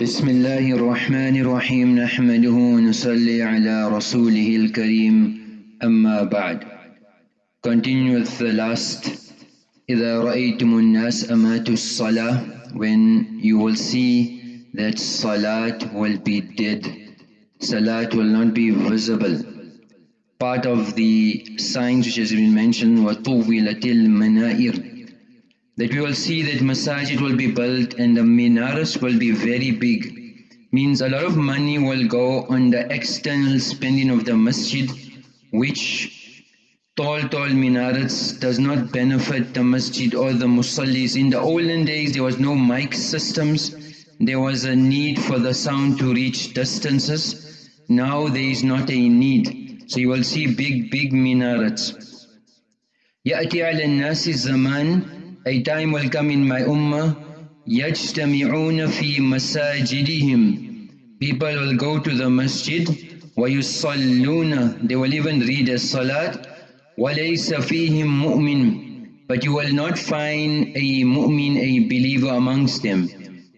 بسم الله الرحمن الرحيم نحمده ونصلي على رسوله الكريم أما بعد Continue with the last إذا رأيتم الناس أماتوا الصلاة when you will see that salat will be dead salat will not be visible part of the signs which has been mentioned وَطُوِّلَتِ الْمَنَائِرِ that we will see that masajid will be built and the minarets will be very big. Means a lot of money will go on the external spending of the masjid which tall tall minarets does not benefit the masjid or the musallis. In the olden days there was no mic systems, there was a need for the sound to reach distances. Now there is not a need. So you will see big big minarets. يأتي على الناس الزمان a time will come in my ummah يَجْتَمِعُونَ فِي مَسَاجِدِهِمْ People will go to the masjid وَيُصَلُّونَ They will even read a salat وَلَيْسَ فِيهِمْ مُؤْمِنٌ But you will not find a mu'min, a believer amongst them.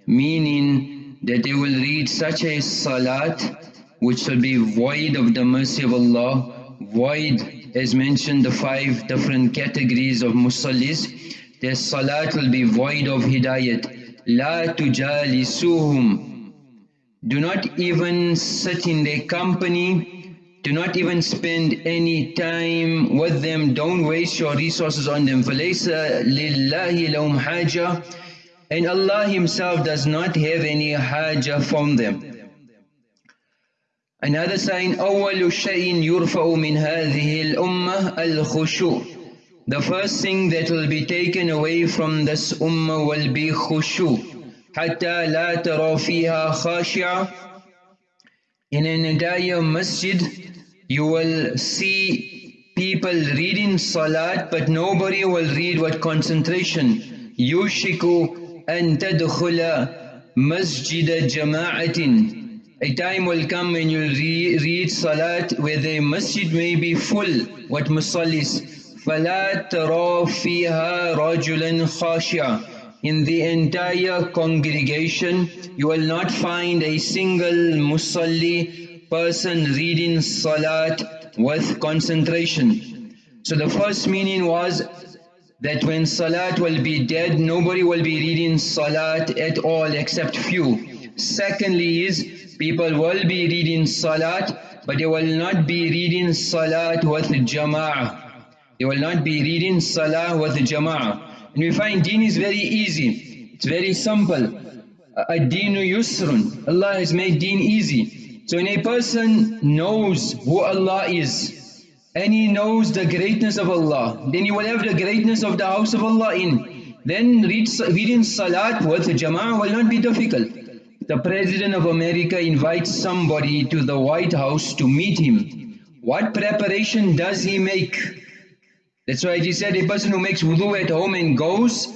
Meaning that they will read such a salat which will be void of the mercy of Allah, void as mentioned the five different categories of musallis their salat will be void of hidayat. La tujalisuhum. Do not even sit in their company. Do not even spend any time with them. Don't waste your resources on them. فَلَيْسَ لِلَّهِ لَهُمْ حَاجَةً And Allah Himself does not have any haja from them. Another sign, أول شيء يرفع من هذه الأمة الخشوع the first thing that will be taken away from this ummah will be khushu. حتى لا ترى فيها خاشعة In an entire masjid, you will see people reading salat, but nobody will read with concentration. يوشك أن تدخل مسجد جماعة A time will come when you re read salat where the masjid may be full with musallis فَلَا تَرَى فِيهَا رَجُلًا خَاشِعًا In the entire congregation, you will not find a single musalli person reading salat with concentration. So the first meaning was that when salat will be dead, nobody will be reading salat at all except few. Secondly is, people will be reading salat, but they will not be reading salat with jama'ah. They will not be reading salah with the jama'ah. And we find deen is very easy. It's very simple. Ad-deenu yusrun. Allah has made deen easy. So when a person knows who Allah is, and he knows the greatness of Allah, then he will have the greatness of the house of Allah in. Then read, reading salat with jama'ah will not be difficult. The President of America invites somebody to the White House to meet him. What preparation does he make? That's why he said a person who makes wudu at home and goes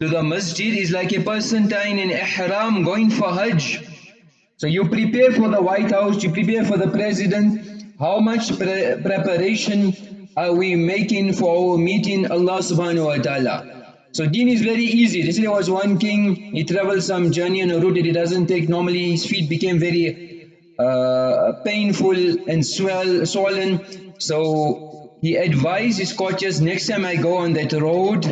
to the masjid is like a person tying in ihram going for hajj. So you prepare for the White House, you prepare for the president. How much pre preparation are we making for our meeting Allah subhanahu wa ta'ala? So deen is very easy. This there was one king, he traveled some journey on a route that he doesn't take. Normally his feet became very uh, painful and swell, swollen. So he advised his coaches, next time I go on that road,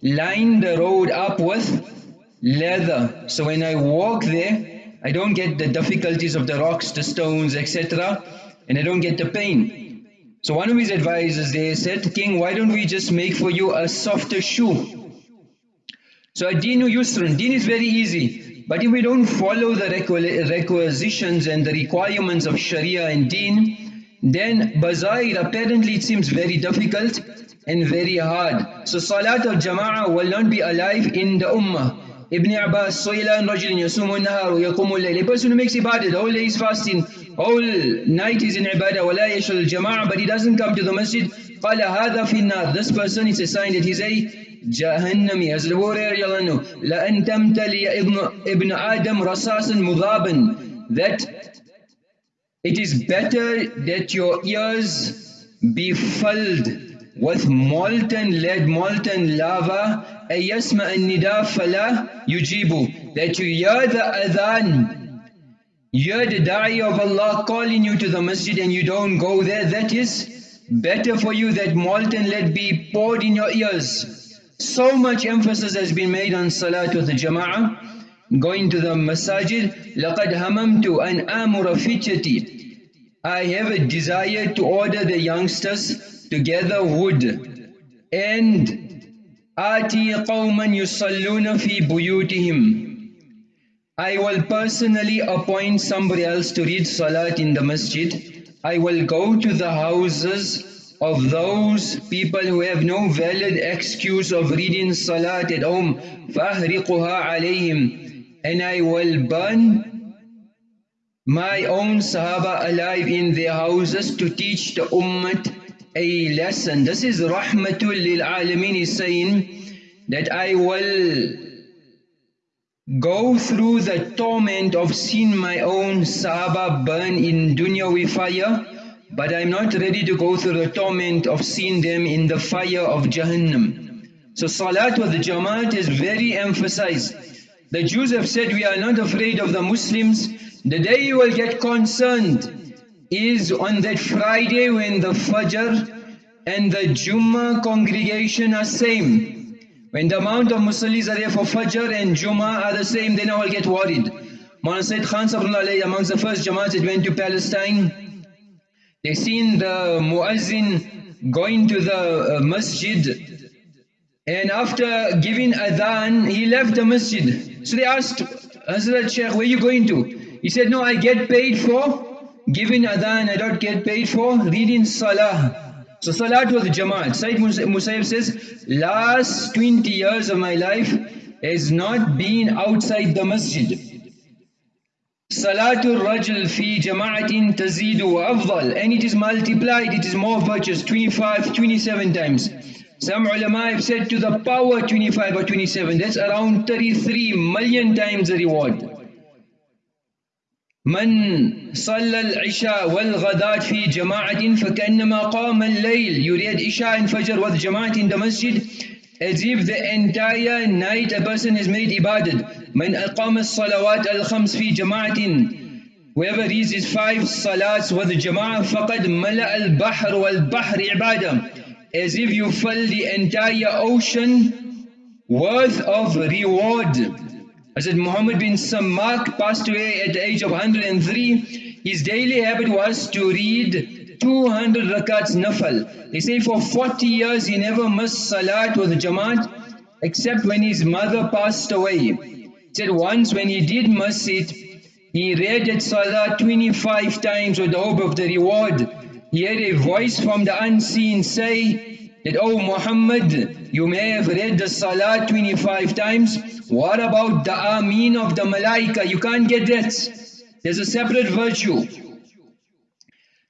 line the road up with leather. So when I walk there, I don't get the difficulties of the rocks, the stones, etc. And I don't get the pain. So one of his advisors there said, King, why don't we just make for you a softer shoe? So Ad-deenu Yusrun, deen is very easy. But if we don't follow the requisitions and the requirements of Sharia and deen, then bazair apparently it seems very difficult and very hard. So Salat al-Jama'ah will not be alive in the Ummah. Ibn Abbas, Soilan Rajulin Yasumu Nahar Yaqumu A person who makes ibadah, the whole day is fasting, whole night is in ibadah, wala yashal jama'ah, but he doesn't come to the masjid. قال هذا في النار. This person is a sign that he's a Jahannami. As the warrior لأن تمتلي ابن, ابن آدم رصاصا مذابا. That it is better that your ears be filled with molten lead, molten lava. أَيَسْمَأَ النِّدَى فَلَا يُجِيبُ that you hear the adhan, hear the da'i of Allah calling you to the masjid and you don't go there, that is better for you that molten lead be poured in your ears. So much emphasis has been made on salat with the jama'ah, going to the masajid. لَقَدْ هَمَمْتُ أَنْ آمُرَ فِتْيَتِي I have a desire to order the youngsters to gather wood and آتي قوما يصلون في بيوتهم I will personally appoint somebody else to read salat in the masjid. I will go to the houses of those people who have no valid excuse of reading salat at home. فَأَهْرِقُهَا عَلَيْهِمْ and I will burn my own Sahaba alive in their houses to teach the Ummah a lesson. This is Rahmatul lil Alameen is saying that I will go through the torment of seeing my own Sahaba burn in dunyawi fire, but I'm not ready to go through the torment of seeing them in the fire of Jahannam. So Salat with the Jamaat is very emphasized. The Jews have said we are not afraid of the Muslims. The day you will get concerned is on that Friday when the Fajr and the Jummah congregation are same. When the amount of Muslims are there for Fajr and Jummah are the same, then I will get worried. Mawlana Sayyid Khan amongst the first Jamaat that went to Palestine, they seen the Muazzin going to the uh, Masjid and after giving adhan, he left the Masjid. So they asked Hazrat Shaykh, where are you going to? He said, no, I get paid for giving adhan I don't get paid for, reading salah. So salat was jamaat. Sayyid Musayyib says, last 20 years of my life has not been outside the masjid. Salatul Rajul fi jama'atin tazidu wa afdal. And it is multiplied, it is more virtuous, 25, 27 times. Some ulama have said to the power 25 or 27, that's around 33 million times the reward. من صلى العشاء والغداة في جماعة فكأنما قام الليل يريد عشاء and Fajr with جماعة in the masjid as if the entire night a person has made ibadat من أقام الصلوات الخمس في جماعة whoever reads his five salats with جماعة فقد ملأ البحر والبحر عبادة as if you fill the entire ocean worth of reward Hazrat Muhammad bin Samak passed away at the age of 103. His daily habit was to read 200 rakats nafal. They say for 40 years he never missed salat with jamaat except when his mother passed away. He said once when he did miss it, he read at salat 25 times with the hope of the reward. He heard a voice from the unseen say that, Oh Muhammad, you may have read the salat 25 times, what about the Ameen of the Malaika? You can't get that. There's a separate virtue.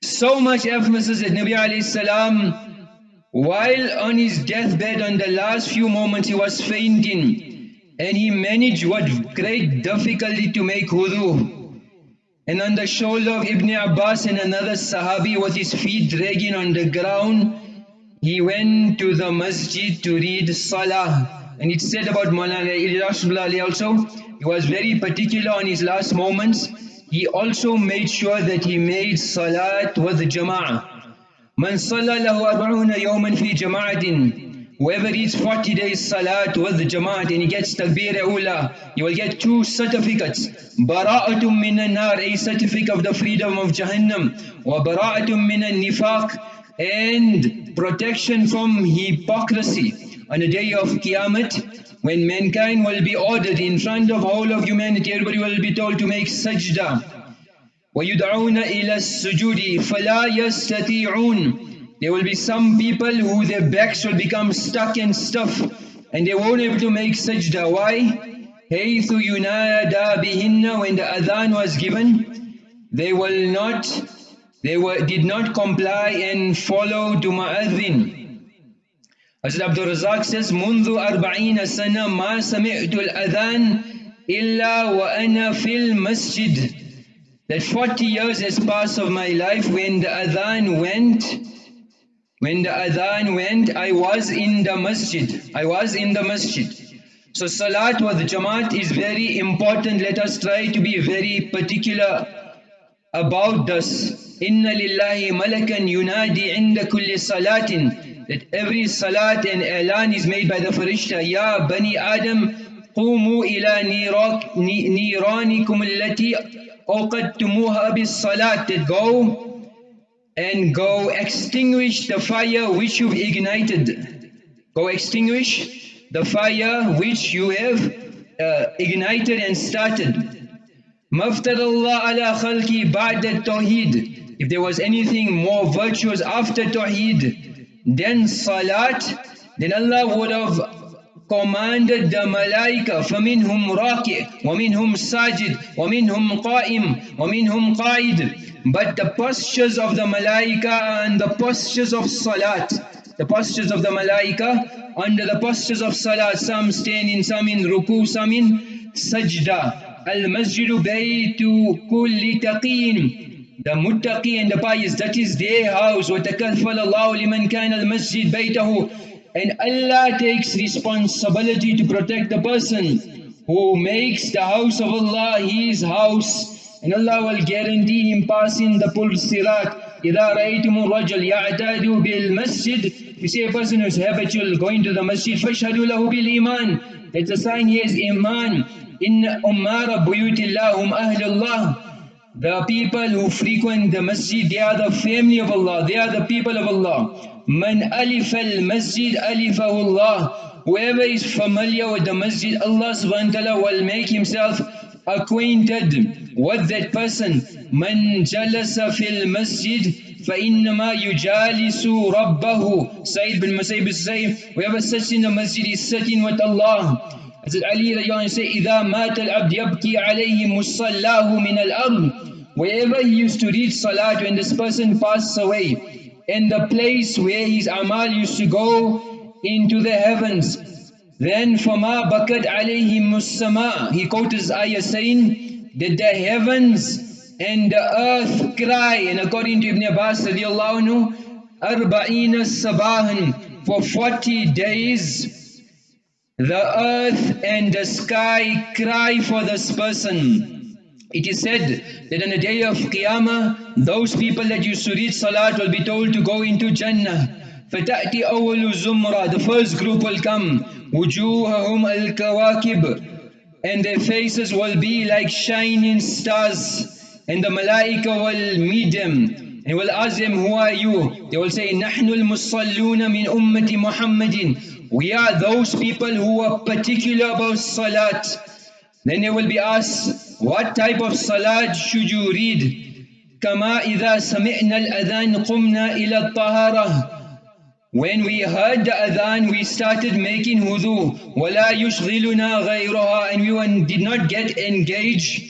So much emphasis that Nabi alayhi salam, while on his deathbed on the last few moments he was fainting and he managed with great difficulty to make wudu. And on the shoulder of Ibn Abbas and another Sahabi with his feet dragging on the ground, he went to the masjid to read Salah. And it said about Maulana Ilyas also, he was very particular on his last moments. He also made sure that he made salat with jama'ah. Man salla lahu arba'una yawman fi jama'atin. Whoever reads 40 days salat with the jama'at and he gets takbir ula, he will get two certificates. Bara'atum minan nar, a certificate of the freedom of Jahannam. Wa bara'atum minan nifaq, and protection from hypocrisy on the day of Qiyamah, when mankind will be ordered in front of all of humanity, everybody will be told to make sajda. وَيُدْعُونَ إِلَى السُّجُودِ فَلَا يَسْتَطِيعُونَ There will be some people who their backs will become stuck and stiff and they won't be able to make sajda. Why? حَيْثُ يُنَادَى بِهِنَّ When the adhan was given, they will not, they were, did not comply and follow to mu'adhin. Hazrat Abdul Razak says, منذ أربعين سنة ما سمعت الأذان إلا وأنا في المسجد. That 40 years has passed of my life when the adhan went, when the adhan went, I was in the masjid. I was in the masjid. So salat with jamaat is very important. Let us try to be very particular about this. Inna lillahi malakan yunadi inda kulli salatin. That every salat and elan is made by the farishta. Ya Bani Adam, qumu ila niranikum allati awqadtumuha bis salat. That go and go extinguish the fire which you've ignited. Go extinguish the fire which you have uh, ignited and started. مفتر Allah ala khalki ba'da tawheed. If there was anything more virtuous after tawheed than salat, then Allah would have commanded the malaika فَمِنْهُمْ رَاكِعْ وَمِنْهُمْ سَاجِدْ وَمِنْهُمْ قَائِمْ وَمِنْهُمْ قَائِدْ But the postures of the malaika and the postures of salat the postures of the malaika under the postures of salah some standing some in ruku some in sajda al-masjidu baytu kulli taqin the muttaqi and the pious that is their house وَتَكَفَّلَ اللَّهُ لِمَنْ كَانَ الْمَسْجِدْ بَيْتَهُ and Allah takes responsibility to protect the person who makes the house of Allah his house and Allah will guarantee him passing the pul sirat إذا رأيتم الرجل يعتاد بالمسجد You see a person who's habitual going to the masjid فاشهدوا له بالإيمان It's a sign he has iman إن أمار بيوت الله هم أهل الله The people who frequent the masjid, they are the family of Allah, they are the people of Allah. Man alif al masjid alifahu Allah. Whoever is familiar with the masjid, Allah subhanahu wa ta'ala will make himself acquainted with that person من جلس في المسجد فإنما يجالس ربه Sayyid bin Musayyib say whoever sits in the masjid is sitting with Allah As Ali radiallahu say إذا مات العبد يبكي عليه مصلاه من الأرض Wherever he used to read salat when this person passes away and the place where his amal used to go into the heavens then فَمَا بَكَتْ عَلَيْهِمُ السَّمَاء He quotes this ayah saying that the heavens and the earth cry. And according to Ibn Abbas radiallahu anhu, أَرْبَعِينَ sabahan For 40 days, the earth and the sky cry for this person. It is said that on the day of Qiyamah, those people that used to read Salat will be told to go into Jannah. فَتَأْتِي أَوَّلُ زُمْرَةً The first group will come. وجوههم الكواكب and their faces will be like shining stars and the malaika will meet them and will ask them who are you they will say نحن المصلون من أمة محمد we are those people who are particular about salat then they will be asked what type of salat should you read كما إذا سمعنا الأذان قمنا إلى الطهارة when we heard the adhan, we started making wudu. وَلَا يُشْغِلُنَا غَيْرُهَا And we did not get engaged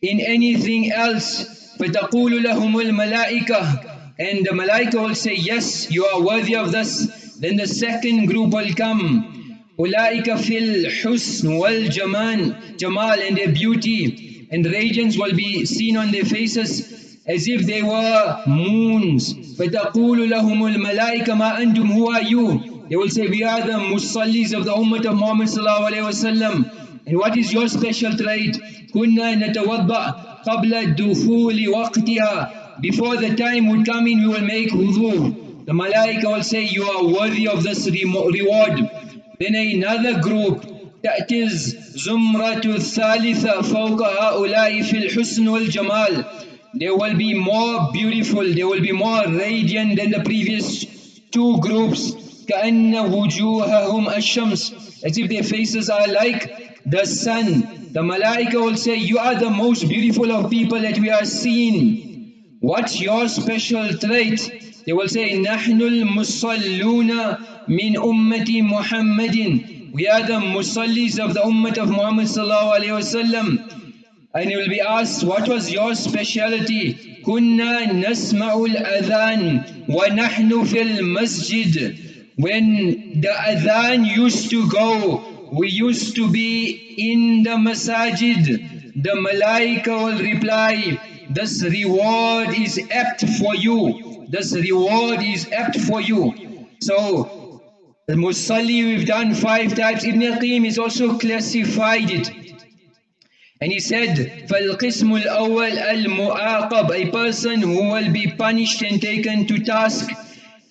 in anything else. فَتَقُولُ لَهُمُ الْمَلَائِكَةِ And the malaika will say, yes, you are worthy of this. Then the second group will come. أُولَٰئِكَ فِي الْحُسْنِ وَالْجَمَالِ Jamal and their beauty and radiance will be seen on their faces as if they were moons. فَتَقُولُ لَهُمُ الْمَلَائِكَ مَا أَنْتُمْ Who are you? They will say, we are the musallis of the ummah of Muhammad sallallahu alayhi wa sallam. And what is your special trait? كُنَّا نَتَوَضَّأ قَبْلَ الدُّخُولِ وَقْتِهَا Before the time would come in, we will make wudu. The malaika will say, you are worthy of this reward. Then another group, that is زُمْرَةُ الثَّالِثَةِ فَوْقَ هَؤُلَاءِ فِي الْحُسْنِ وَالْجَمَالِ they will be more beautiful, they will be more radiant than the previous two groups. كَأَنَّ وُجُوهَهُمْ الشَّمْسِ As if their faces are like the sun. The malaika will say, you are the most beautiful of people that we are seeing. What's your special trait? They will say, نَحْنُ الْمُصَلُّونَ مِنْ أُمَّةِ مُحَمَّدٍ We are the musallis of the ummah of Muhammad sallallahu alayhi wa sallam. And you will be asked, what was your speciality? كنا نسمع الأذان ونحن في المسجد. When the adhan used to go, we used to be in the masajid. The malaika will reply, this reward is apt for you. This reward is apt for you. So, Musalli, we've done five types. Ibn al-Qayyim has also classified it. And he said, فَالْقِسْمُ الْأَوَّلِ الْمُعَاقَبِ A person who will be punished and taken to task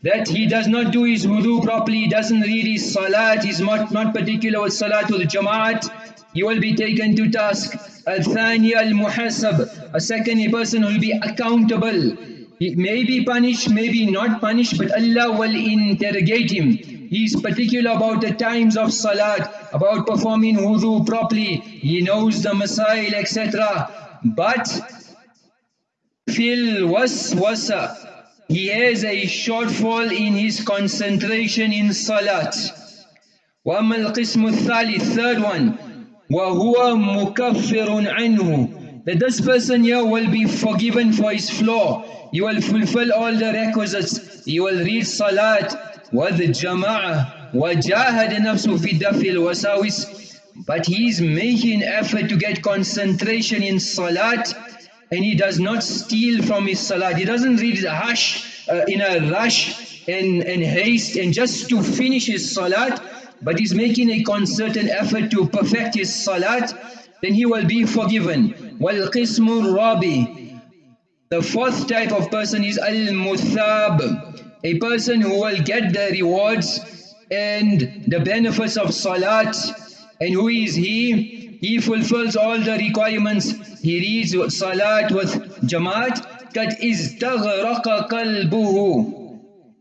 that he does not do his wudu properly, doesn't read his salat, he's not, not particular with salat with jamaat, he will be taken to task. Al-thani al-muhasab, a second person will be accountable. He may be punished, maybe not punished, but Allah will interrogate him. He is particular about the times of salat, about performing wudu properly. He knows the masail, etc. But fil waswasa, he has a shortfall in his concentration in salat. وأما القسم الثالث, third one, وهو مكفر عنه that this person here will be forgiven for his flaw. You will fulfill all the requisites. You will read salat, wad jama'ah, wajahad nafsu fi dafil wasawis. But he is making effort to get concentration in salat and he does not steal from his salat. He doesn't read hush uh, in a rush and, and haste and just to finish his salat but he's making a concerted effort to perfect his salat then he will be forgiven. وَالْقِسْمُ الرَّابِي The fourth type of person is al-muthab, a person who will get the rewards and the benefits of salat. And who is he? he fulfills all the requirements, he reads salat with jamaat, قد استغرق قلبه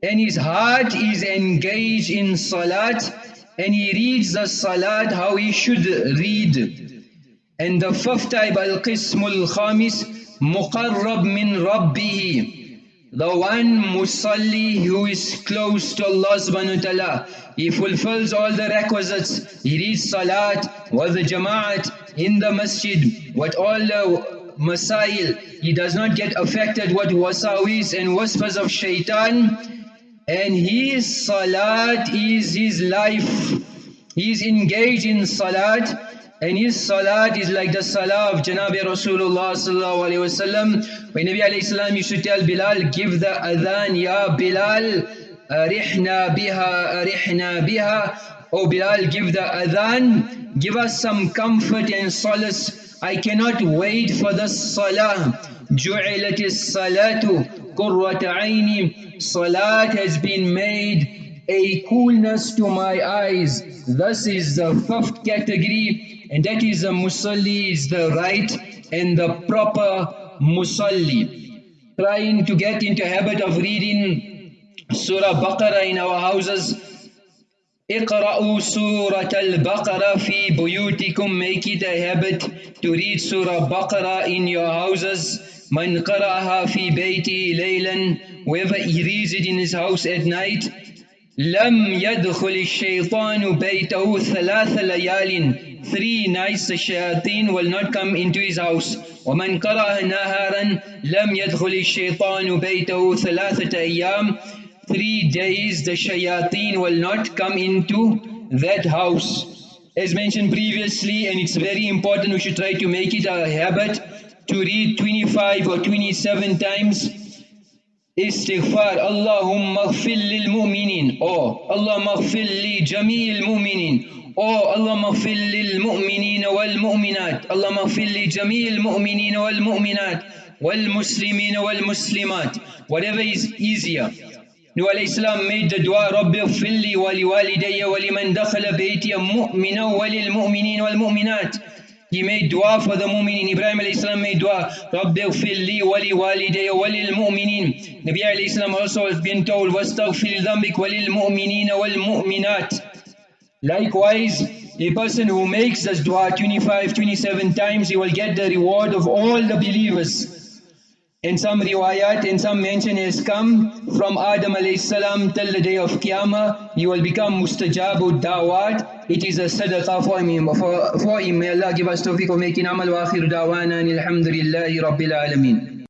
and his heart is engaged in salat and he reads the salat how he should read. And the fifth type, al-qism al-khamis, muqarrab min rabbihi the one musalli who is close to Allah subhanahu wa ta'ala. He fulfills all the requisites. He reads salat with the jama'at in the masjid with all the masail. He does not get affected with wasawis and whispers of shaitan. And his salat is his life. He is engaged in salat and his salat is like the salah of Janabi Rasulullah sallallahu alayhi wasallam. When Nabi alayhi salam used to tell Bilal, give the adhan, ya Bilal, arihna biha, arihna biha. Oh Bilal, give the adhan, give us some comfort and solace. I cannot wait for the salah. جعلت الصلاة قرة عيني Salat has been made a coolness to my eyes. Thus is the fifth category and that is a musalli is the right and the proper musalli. Trying to get into habit of reading Surah Baqarah in our houses. اقرأوا سورة البقرة في بيوتكم make it a habit to read Surah Baqarah in your houses من قرأها في بيته ليلا whoever he reads it in his house at night لم يدخل الشيطان بيته ثلاث ليال three nights the shayateen will not come into his house ومن قرأ نهارا لم يدخل الشيطان بيته ثلاثة أيام three days the shayateen will not come into that house as mentioned previously and it's very important we should try to make it a habit to read 25 or 27 times استغفار. اللهم اغفر للمؤمنين. أو اللهم اغفر لجميع المؤمنين. أو اللهم اغفر للمؤمنين والمؤمنات. اللهم اغفر لجميع المؤمنين والمؤمنات والمسلمين والمسلمات. Whatever is easier. Nuh alayhi salam made the dua ربي اغفر لي ولوالدي ولمن دخل بيتي مؤمنا وللمؤمنين والمؤمنات. He made dua for the mu'minin. Ibrahim alayhi salam made dua. Rabbi ghfir wali. Nabi alayhi salam also has been told, mu'minina wal mu'minat. Likewise, a person who makes this dua 25, 27 times, he will get the reward of all the believers. In some riwayat, in some mention has come from Adam salam till the day of Qiyamah, you will become mustajabu dawat. It is a sadaqah for him. For, for him, may Allah give us tawfiq of making amal wa akhiru dawana alhamdulillahi rabbil alameen.